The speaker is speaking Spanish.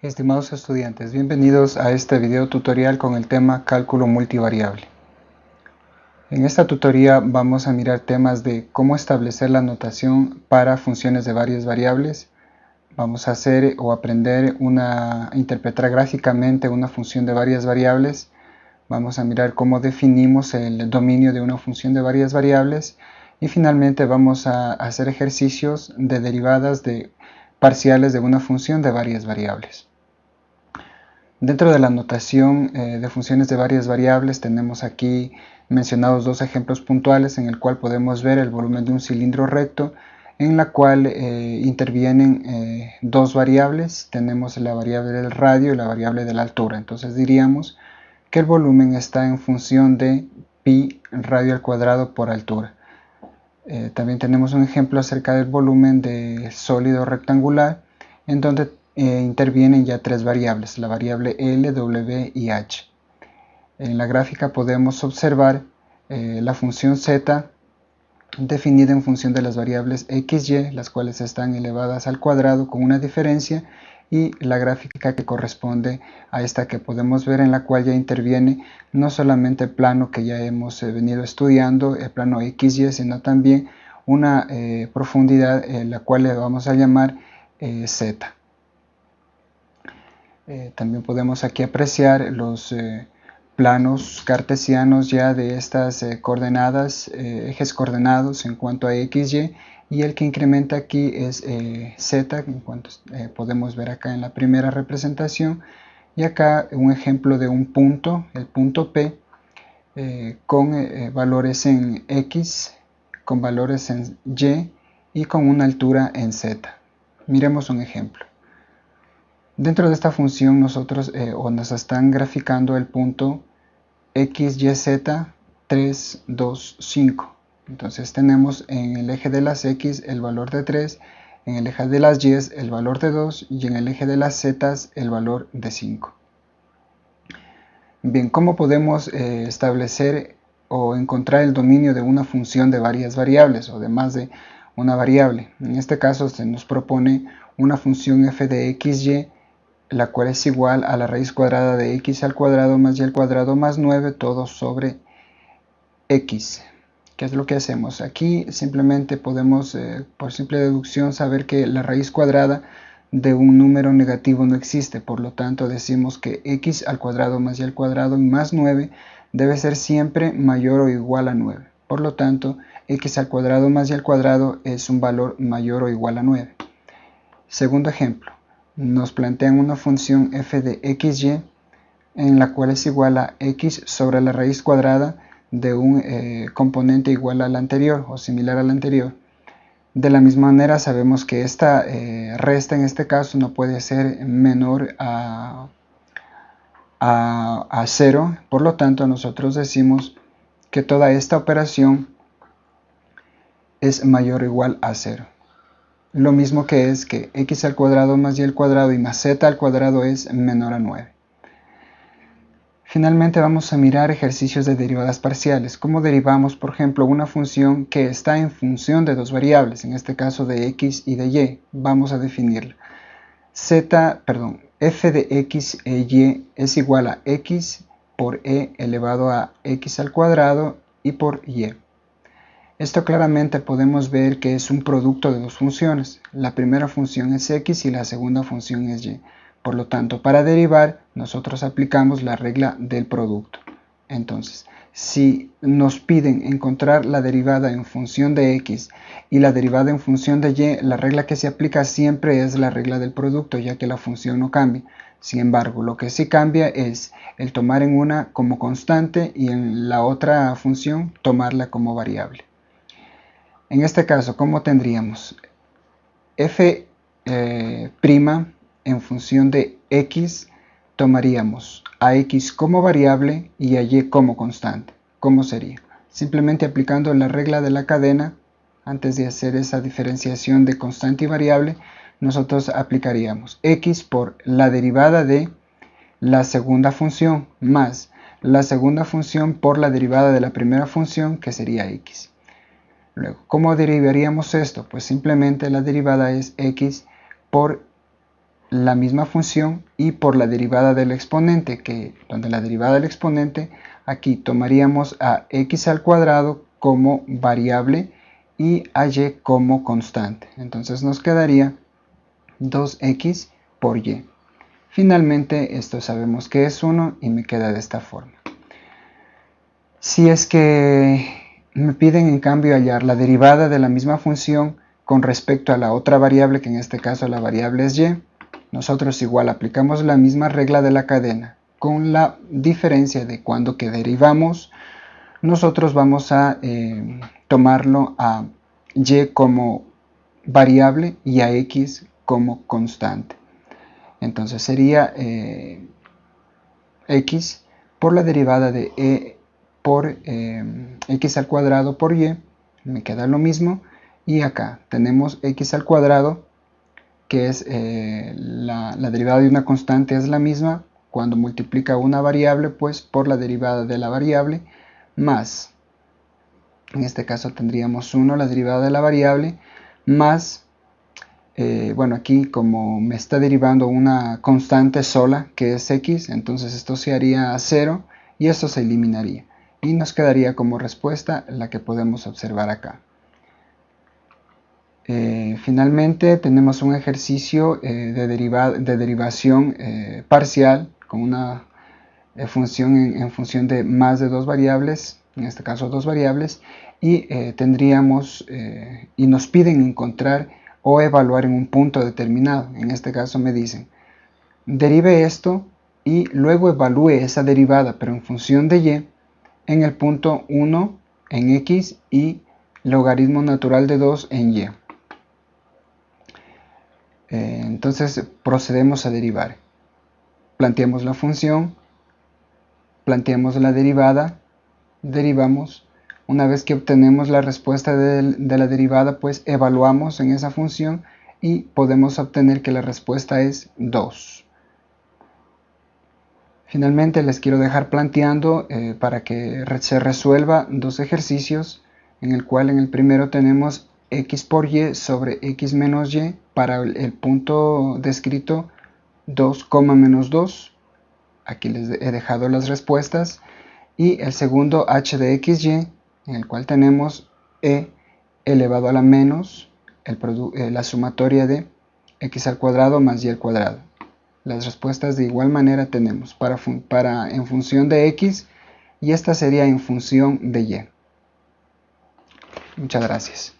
Estimados estudiantes, bienvenidos a este video tutorial con el tema cálculo multivariable. En esta tutoría vamos a mirar temas de cómo establecer la notación para funciones de varias variables. Vamos a hacer o aprender una interpretar gráficamente una función de varias variables. Vamos a mirar cómo definimos el dominio de una función de varias variables y finalmente vamos a hacer ejercicios de derivadas de parciales de una función de varias variables. Dentro de la notación eh, de funciones de varias variables tenemos aquí mencionados dos ejemplos puntuales en el cual podemos ver el volumen de un cilindro recto en la cual eh, intervienen eh, dos variables, tenemos la variable del radio y la variable de la altura, entonces diríamos que el volumen está en función de pi radio al cuadrado por altura. También tenemos un ejemplo acerca del volumen de sólido rectangular en donde eh, intervienen ya tres variables, la variable L, W y H. En la gráfica podemos observar eh, la función z definida en función de las variables x, y, las cuales están elevadas al cuadrado con una diferencia, y la gráfica que corresponde a esta que podemos ver en la cual ya interviene no solamente el plano que ya hemos eh, venido estudiando, el plano XY, sino también una profundidad la cual le vamos a llamar Z. Eh, también podemos aquí apreciar los eh, planos cartesianos ya de estas eh, coordenadas, ejes coordenados en cuanto a x, y, y el que incrementa aquí es z, en cuanto podemos ver acá en la primera representación, y acá un ejemplo de un punto, el punto P, con valores en x, con valores en y y con una altura en z. Miremos un ejemplo. Dentro de esta función nosotros eh, o nos están graficando el punto x, y, z, 3, 2, 5. Entonces tenemos en el eje de las x el valor de 3, en el eje de las y el valor de 2 y en el eje de las z el valor de 5. Bien, ¿cómo podemos eh, establecer o encontrar el dominio de una función de varias variables o de más de una variable? En este caso se nos propone una función f de x, y la cual es igual a la raíz cuadrada de x al cuadrado más y al cuadrado más 9, todo sobre x. ¿Qué es lo que hacemos? Aquí simplemente podemos, eh, por simple deducción, saber que la raíz cuadrada de un número negativo no existe, por lo tanto decimos que x al cuadrado más y al cuadrado más 9 debe ser siempre mayor o igual a 9. Por lo tanto, x al cuadrado más y al cuadrado es un valor mayor o igual a 9. Segundo ejemplo, nos plantean una función f de xy en la cual es igual a x sobre la raíz cuadrada de un eh, componente igual al anterior o similar al anterior. De la misma manera sabemos que esta eh, resta en este caso no puede ser menor a, a, a 0, por lo tanto nosotros decimos que toda esta operación es mayor o igual a 0 lo mismo que es que x al cuadrado más y al cuadrado y más z al cuadrado es menor a 9. Finalmente vamos a mirar ejercicios de derivadas parciales. ¿Cómo derivamos, por ejemplo, una función que está en función de dos variables, en este caso de x y de y? Vamos a definirla. z, perdón, f de x e y es igual a x por e elevado a x al cuadrado y por y. Esto claramente podemos ver que es un producto de dos funciones. La primera función es x y la segunda función es y. Por lo tanto, para derivar, nosotros aplicamos la regla del producto. Entonces, si nos piden encontrar la derivada en función de x y la derivada en función de y, la regla que se aplica siempre es la regla del producto, ya que la función no cambia. Sin embargo, lo que sí cambia es el tomar en una como constante y en la otra función tomarla como variable. En este caso, ¿cómo tendríamos? f' eh, en función de x tomaríamos a x como variable y a y como constante. ¿Cómo sería? Simplemente aplicando la regla de la cadena, antes de hacer esa diferenciación de constante y variable, nosotros aplicaríamos x por la derivada de la segunda función más la segunda función por la derivada de la primera función que sería x. Luego, ¿cómo derivaríamos esto? Pues simplemente la derivada es x por la misma función y por la derivada del exponente, que donde la derivada del exponente, aquí tomaríamos a x al cuadrado como variable y a y como constante. Entonces nos quedaría 2x por y. Finalmente esto sabemos que es 1 y me queda de esta forma. Si es que me piden en cambio hallar la derivada de la misma función con respecto a la otra variable, que en este caso la variable es y, nosotros igual aplicamos la misma regla de la cadena, con la diferencia de cuando que derivamos, nosotros vamos a eh, tomarlo a y como variable y a x como constante. Entonces sería eh, x por la derivada de e por eh, x al cuadrado por y, me queda lo mismo, y acá tenemos x al cuadrado que es eh, la, derivada de una constante es la misma. Cuando multiplica una variable pues por la derivada de la variable más en este caso tendríamos 1 la derivada de la variable más eh, bueno aquí como me está derivando una constante sola que es x entonces esto se haría a 0 y esto se eliminaría y nos quedaría como respuesta la que podemos observar acá eh, finalmente tenemos un ejercicio eh, de, de, derivación eh, parcial con una función en, función de más de dos variables, en este caso dos variables, y tendríamos y nos piden encontrar o evaluar en un punto determinado. En este caso me dicen, derive esto y luego evalúe esa derivada, pero en función de y, en el punto 1 en x y logaritmo natural de 2 en y. Eh, entonces procedemos a derivar. Planteamos la función, planteamos la derivada, derivamos. Una vez que obtenemos la respuesta de, la derivada, pues evaluamos en esa función y podemos obtener que la respuesta es 2. Finalmente les quiero dejar planteando eh, para que se resuelva dos ejercicios en el cual en el primero tenemos x por y sobre x menos y para el punto descrito 2, menos 2. Aquí les he dejado las respuestas. Y el segundo h de xy, en el cual tenemos e elevado a la menos eh, la sumatoria de x al cuadrado más y al cuadrado. Las respuestas de igual manera tenemos para, para en función de x y esta sería en función de y. Muchas gracias.